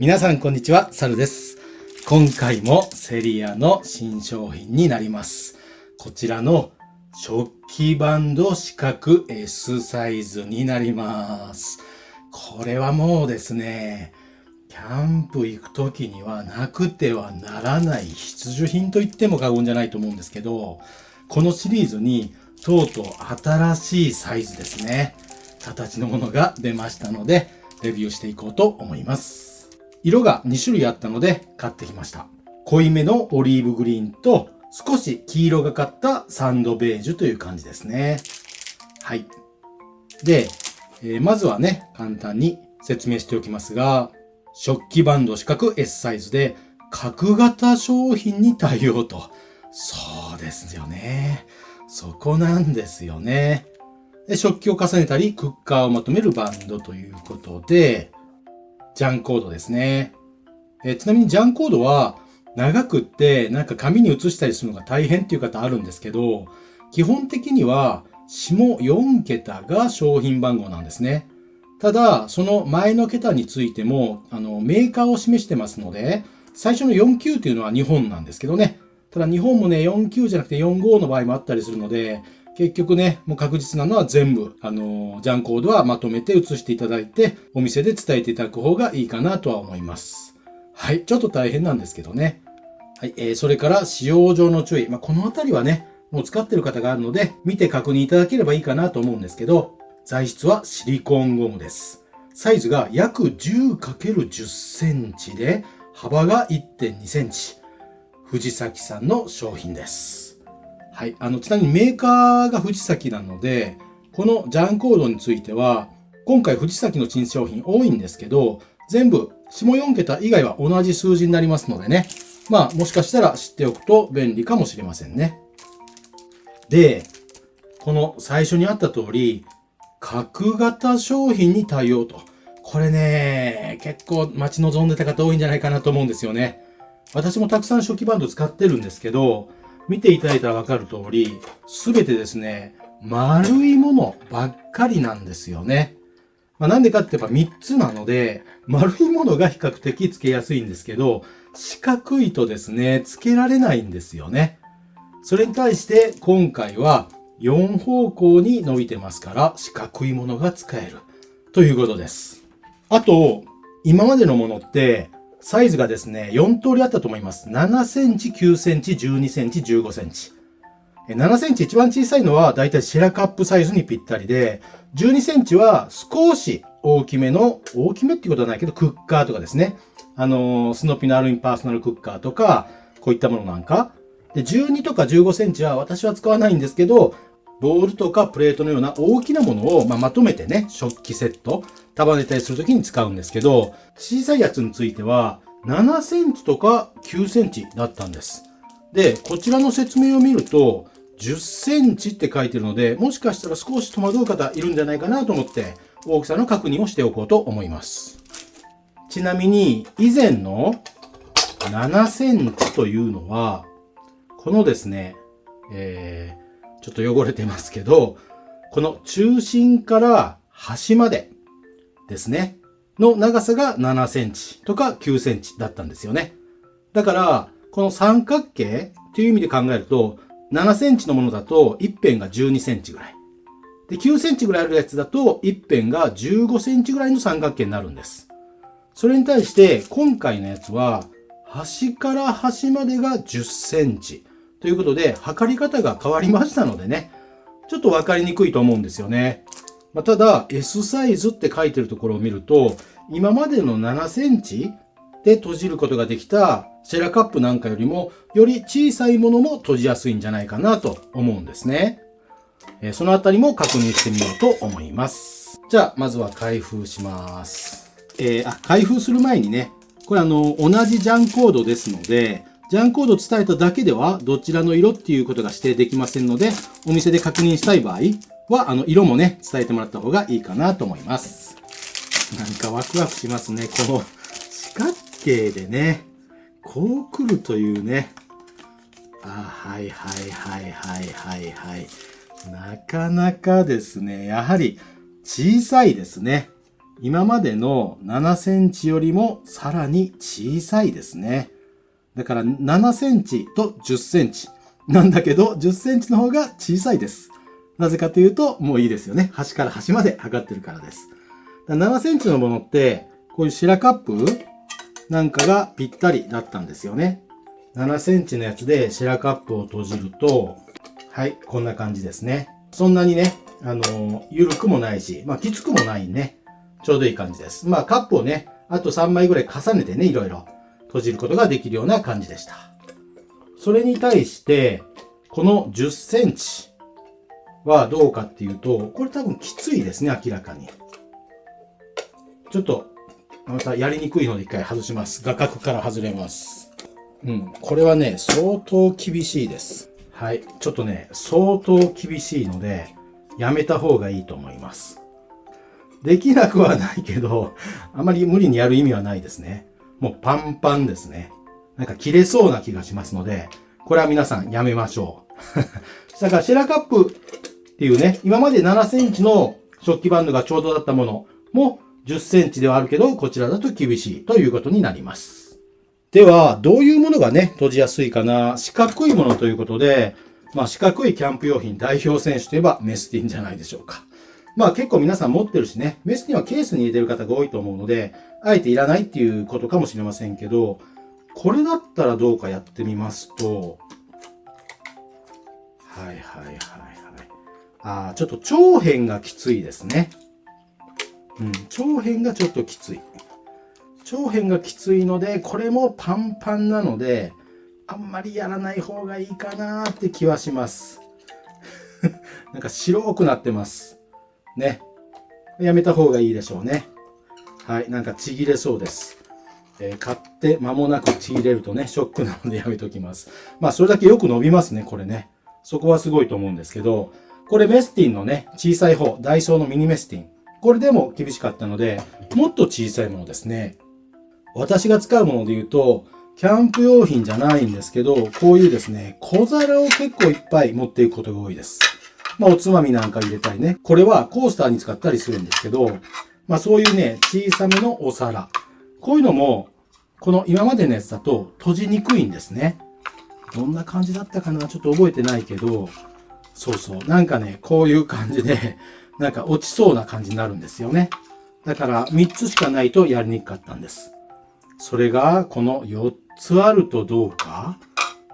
皆さんこんにちは、サルです。今回もセリアの新商品になります。こちらの食器バンド四角 S サイズになります。これはもうですね、キャンプ行く時にはなくてはならない必需品と言っても過言じゃないと思うんですけど、このシリーズにとうとう新しいサイズですね。形のものが出ましたので、レビューしていこうと思います。色が2種類あったので買ってきました。濃いめのオリーブグリーンと少し黄色がかったサンドベージュという感じですね。はい。で、えー、まずはね、簡単に説明しておきますが、食器バンド四角 S サイズで角型商品に対応と。そうですよね。そこなんですよね。で食器を重ねたり、クッカーをまとめるバンドということで、ジャンコードですね。えちなみにジャンコードは長くってなんか紙に写したりするのが大変っていう方あるんですけど、基本的には下4桁が商品番号なんですね。ただ、その前の桁についても、あの、メーカーを示してますので、最初の49っていうのは日本なんですけどね。ただ日本もね、49じゃなくて45の場合もあったりするので、結局ね、もう確実なのは全部、あの、ジャンコードはまとめて写していただいて、お店で伝えていただく方がいいかなとは思います。はい、ちょっと大変なんですけどね。はい、えー、それから使用上の注意。まあ、このあたりはね、もう使ってる方があるので、見て確認いただければいいかなと思うんですけど、材質はシリコンゴムです。サイズが約 10×10 センチで、幅が1.2センチ。藤崎さんの商品です。はい。あの、ちなみにメーカーが藤崎なので、このジャンコードについては、今回藤崎の新商品多いんですけど、全部下4桁以外は同じ数字になりますのでね。まあ、もしかしたら知っておくと便利かもしれませんね。で、この最初にあった通り、角型商品に対応と。これね、結構待ち望んでた方多いんじゃないかなと思うんですよね。私もたくさん初期バンド使ってるんですけど、見ていただいたらわかる通り、すべてですね、丸いものばっかりなんですよね。まあ、なんでかって言えば3つなので、丸いものが比較的付けやすいんですけど、四角いとですね、付けられないんですよね。それに対して今回は4方向に伸びてますから四角いものが使えるということです。あと、今までのものってサイズがですね、4通りあったと思います。7センチ、9センチ、12センチ、15センチ。7センチ一番小さいのはだいたいシェラカップサイズにぴったりで、12センチは少し大きめの、大きめっていうことはないけど、クッカーとかですね。あの、スノピのアルミパーソナルクッカーとか、こういったものなんか。で、12とか15センチは私は使わないんですけど、ボールとかプレートのような大きなものを、まあ、まとめてね、食器セット、束ねたりするときに使うんですけど、小さいやつについては、7センチとか9センチだったんです。で、こちらの説明を見ると、10センチって書いてるので、もしかしたら少し戸惑う方いるんじゃないかなと思って、大きさの確認をしておこうと思います。ちなみに、以前の7センチというのは、このですね、えー、ちょっと汚れてますけど、この中心から端までですね。の長さが7センチとか9センチだったんですよね。だから、この三角形っていう意味で考えると、7センチのものだと一辺が12センチぐらい。で、9センチぐらいあるやつだと一辺が15センチぐらいの三角形になるんです。それに対して今回のやつは端から端までが10センチということで測り方が変わりましたのでね、ちょっとわかりにくいと思うんですよね。まあ、ただ S サイズって書いてるところを見ると、今までの7センチで閉じることができたシェラカップなんかよりも、より小さいものも閉じやすいんじゃないかなと思うんですね。えそのあたりも確認してみようと思います。じゃあ、まずは開封します。えー、あ、開封する前にね、これあの、同じジャンコードですので、ジャンコードを伝えただけでは、どちらの色っていうことが指定できませんので、お店で確認したい場合は、あの、色もね、伝えてもらった方がいいかなと思います。なんかワクワクしますね。この四角形でね、こう来るというね。あ、はいはいはいはいはいはい。なかなかですね、やはり小さいですね。今までの7センチよりもさらに小さいですね。だから7センチと10センチ。なんだけど、10センチの方が小さいです。なぜかというと、もういいですよね。端から端まで測ってるからです。7センチのものって、こういう白カップなんかがぴったりだったんですよね。7センチのやつで白カップを閉じると、はい、こんな感じですね。そんなにね、あの、緩くもないし、まあ、きつくもないね。ちょうどいい感じです。まあ、カップをね、あと3枚ぐらい重ねてね、いろいろ閉じることができるような感じでした。それに対して、この10センチはどうかっていうと、これ多分きついですね、明らかに。ちょっと、またやりにくいので一回外します。画角から外れます。うん。これはね、相当厳しいです。はい。ちょっとね、相当厳しいので、やめた方がいいと思います。できなくはないけど、あまり無理にやる意味はないですね。もうパンパンですね。なんか切れそうな気がしますので、これは皆さんやめましょう。だからシェラカップっていうね、今まで7センチの食器バンドがちょうどだったものも10センチではあるけど、こちらだと厳しいということになります。では、どういうものがね、閉じやすいかな。四角いものということで、まあ四角いキャンプ用品代表選手といえばメスティンじゃないでしょうか。まあ結構皆さん持ってるしね、メスティンはケースに入れてる方が多いと思うので、あえていらないっていうことかもしれませんけど、これだったらどうかやってみますと、はいはいはいはい。ああ、ちょっと長辺がきついですね。うん、長辺がちょっときつい。長辺がきついので、これもパンパンなので、あんまりやらない方がいいかなって気はします。なんか白くなってます。ね。やめた方がいいでしょうね。はい、なんかちぎれそうです。えー、買って間もなくちぎれるとね、ショックなのでやめときます。まあ、それだけよく伸びますね、これね。そこはすごいと思うんですけど、これメスティンのね、小さい方、ダイソーのミニメスティン。これでも厳しかったので、もっと小さいものですね。私が使うもので言うと、キャンプ用品じゃないんですけど、こういうですね、小皿を結構いっぱい持っていくことが多いです。まあ、おつまみなんか入れたりね。これはコースターに使ったりするんですけど、まあ、そういうね、小さめのお皿。こういうのも、この今までのやつだと閉じにくいんですね。どんな感じだったかな？ちょっと覚えてないけど、そうそう。なんかね、こういう感じで、なんか落ちそうな感じになるんですよね。だから3つしかないとやりにくかったんです。それがこの4つあるとどうか？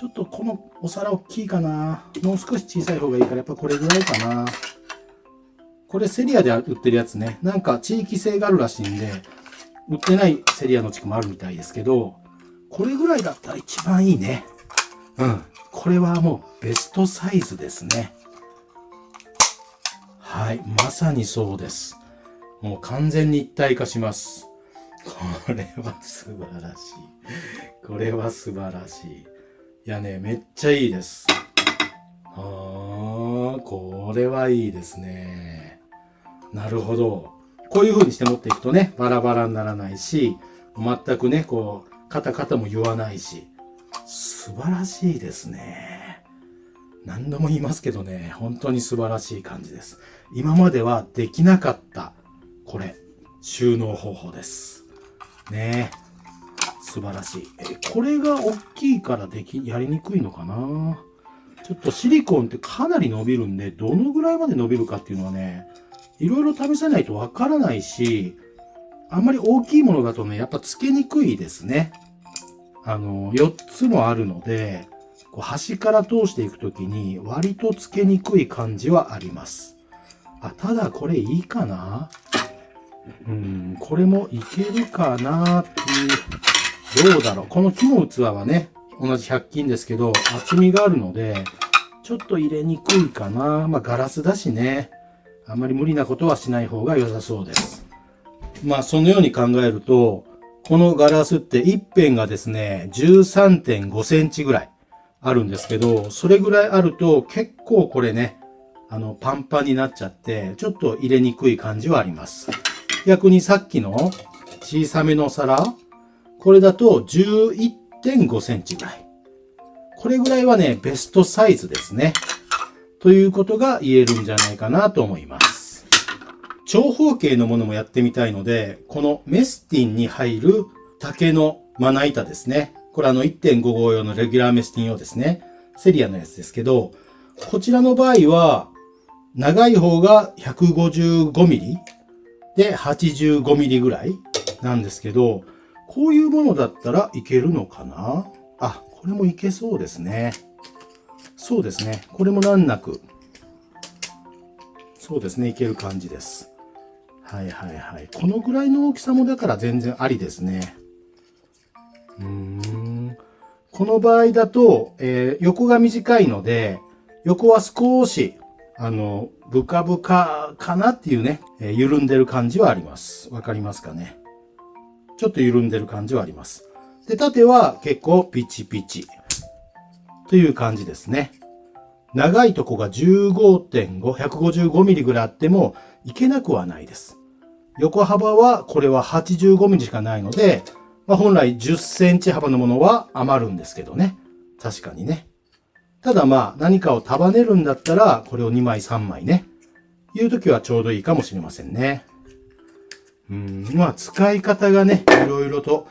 ちょっとこのお皿大きいかなもう少し小さい方がいいからやっぱこれぐらいかなこれセリアで売ってるやつね。なんか地域性があるらしいんで、売ってないセリアの地区もあるみたいですけど、これぐらいだったら一番いいね。うん。これはもうベストサイズですね。はい。まさにそうです。もう完全に一体化します。これは素晴らしい。これは素晴らしい。やね、めっちゃいいです。あー、これはいいですね。なるほど。こういう風にして持っていくとね、バラバラにならないし、全くね、こう、カタカタも言わないし、素晴らしいですね。何度も言いますけどね、本当に素晴らしい感じです。今まではできなかった、これ、収納方法です。ね素晴らしい。え、これが大きいからでき、やりにくいのかな？ちょっとシリコンってかなり伸びるんで、どのぐらいまで伸びるかっていうのはね、いろいろ試さないとわからないし、あんまり大きいものだとね、やっぱつけにくいですね。あの、4つもあるので、こう端から通していくときに割とつけにくい感じはあります。あ、ただこれいいかな？うん、これもいけるかなっていう、どうだろう。この木の器はね、同じ100均ですけど、厚みがあるので、ちょっと入れにくいかな。まあガラスだしね。あまり無理なことはしない方が良さそうです。まあそのように考えると、このガラスって一辺がですね、13.5センチぐらいあるんですけど、それぐらいあると結構これね、あの、パンパンになっちゃって、ちょっと入れにくい感じはあります。逆にさっきの小さめの皿、これだと11.5センチぐらい。これぐらいはね、ベストサイズですね。ということが言えるんじゃないかなと思います。長方形のものもやってみたいので、このメスティンに入る竹のまな板ですね。これあの1.5号用のレギュラーメスティン用ですね。セリアのやつですけど、こちらの場合は、長い方が 155mm で 85mm ぐらいなんですけど、こういうものだったらいけるのかな？あ、これもいけそうですね。そうですね。これも難なく。そうですね。いける感じです。はいはいはい。このぐらいの大きさもだから全然ありですね。うーん。この場合だと、えー、横が短いので、横は少し、あの、ブカブカかなっていうね、えー、緩んでる感じはあります。わかりますかね？ちょっと緩んでる感じはあります。で、縦は結構ピチピチという感じですね。長いとこが15.5、155ミリぐらいあってもいけなくはないです。横幅はこれは85ミリしかないので、まあ、本来10センチ幅のものは余るんですけどね。確かにね。ただまあ何かを束ねるんだったらこれを2枚3枚ね。いう時はちょうどいいかもしれませんね。うん、まあ、使い方がね、いろいろと、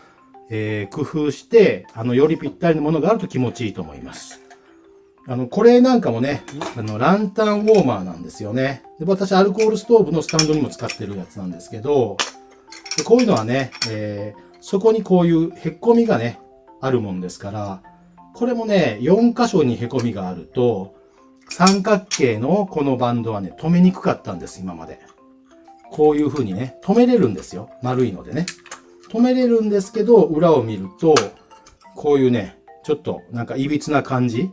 えー、工夫して、あの、よりぴったりのものがあると気持ちいいと思います。あの、これなんかもね、あの、ランタンウォーマーなんですよね。で、私、アルコールストーブのスタンドにも使ってるやつなんですけど、でこういうのはね、えー、そこにこういうへっこみがね、あるもんですから、これもね、4箇所にへこみがあると、三角形のこのバンドはね、止めにくかったんです、今まで。こういう風にね、止めれるんですよ。丸いのでね。止めれるんですけど、裏を見ると、こういうね、ちょっとなんか歪な感じ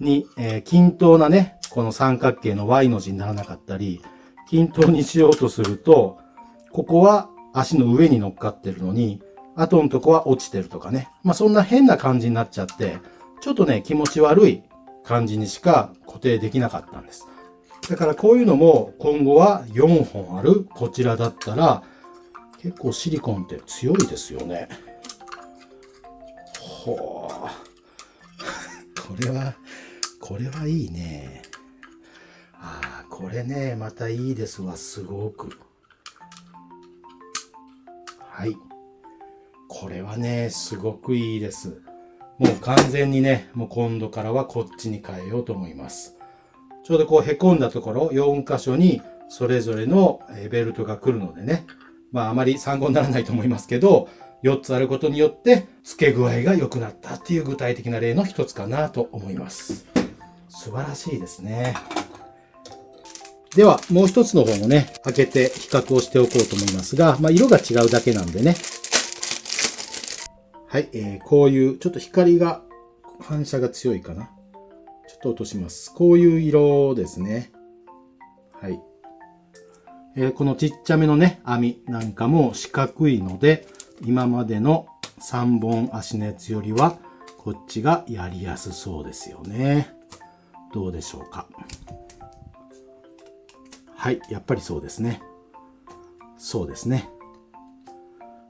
に、えー、均等なね、この三角形の Y の字にならなかったり、均等にしようとすると、ここは足の上に乗っかってるのに、後のとこは落ちてるとかね。まあそんな変な感じになっちゃって、ちょっとね、気持ち悪い感じにしか固定できなかったんです。だからこういうのも今後は4本あるこちらだったら結構シリコンって強いですよね。ほう。これは、これはいいね。ああ、これね、またいいですわ、すごく。はい。これはね、すごくいいです。もう完全にね、もう今度からはこっちに変えようと思います。ちょうどこう凹んだところ、4箇所にそれぞれのベルトが来るのでね、まああまり参考にならないと思いますけど、4つあることによって付け具合が良くなったっていう具体的な例の一つかなと思います。素晴らしいですね。では、もう一つの方もね、開けて比較をしておこうと思いますが、まあ色が違うだけなんでね。はい、えー、こういうちょっと光が反射が強いかな。と落とします。こういう色ですね。はい。えー、このちっちゃめのね、網なんかも四角いので、今までの3本足のやつよりは、こっちがやりやすそうですよね。どうでしょうか。はい、やっぱりそうですね。そうですね。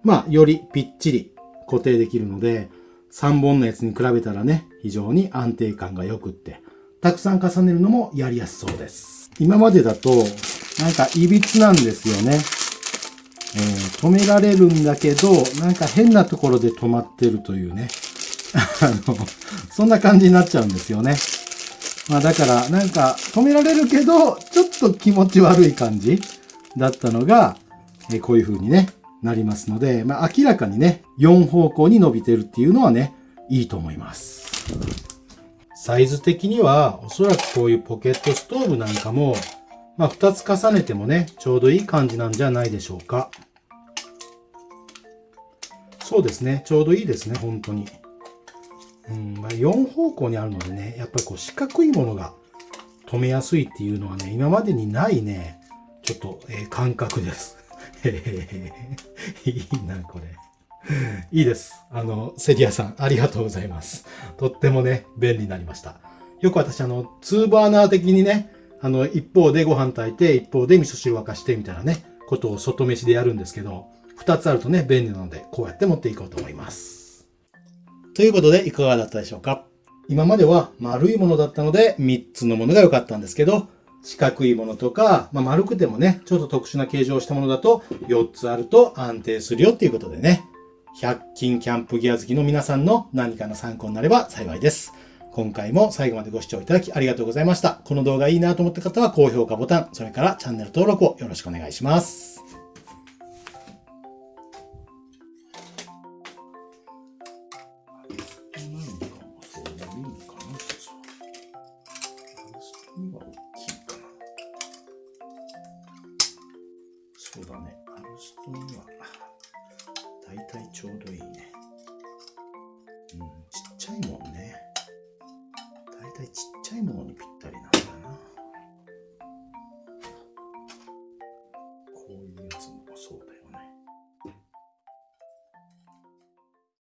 まあ、よりぴっちり固定できるので、3本のやつに比べたらね、非常に安定感が良くって、たくさん重ねるのもやりやすそうです。今までだと、なんか歪なんですよね。えー、止められるんだけど、なんか変なところで止まってるというね。あの、そんな感じになっちゃうんですよね。まあだから、なんか止められるけど、ちょっと気持ち悪い感じだったのが、えー、こういう風にね、なりますので、まあ明らかにね、4方向に伸びてるっていうのはね、いいと思います。サイズ的には、おそらくこういうポケットストーブなんかも、まあ、2つ重ねてもね、ちょうどいい感じなんじゃないでしょうか。そうですね。ちょうどいいですね、本当に。うん、まあ、4方向にあるのでね、やっぱりこう四角いものが止めやすいっていうのはね、今までにないね、ちょっと、えー、感覚です。へへへ。いいな、これ。いいです。あの、セリアさん、ありがとうございます。とってもね、便利になりました。よく私、あの、2バーナー的にね、あの、一方でご飯炊いて、一方で味噌汁沸かしてみたいなね、ことを外飯でやるんですけど、二つあるとね、便利なので、こうやって持っていこうと思います。ということで、いかがだったでしょうか？今までは丸いものだったので、3つのものが良かったんですけど、四角いものとか、まあ、丸くてもね、ちょっと特殊な形状をしたものだと4つあると安定するよっていうことでね。100均キャンプギア好きの皆さんの何かの参考になれば幸いです。今回も最後までご視聴いただきありがとうございました。この動画いいなと思った方は高評価ボタン、それからチャンネル登録をよろしくお願いします。だ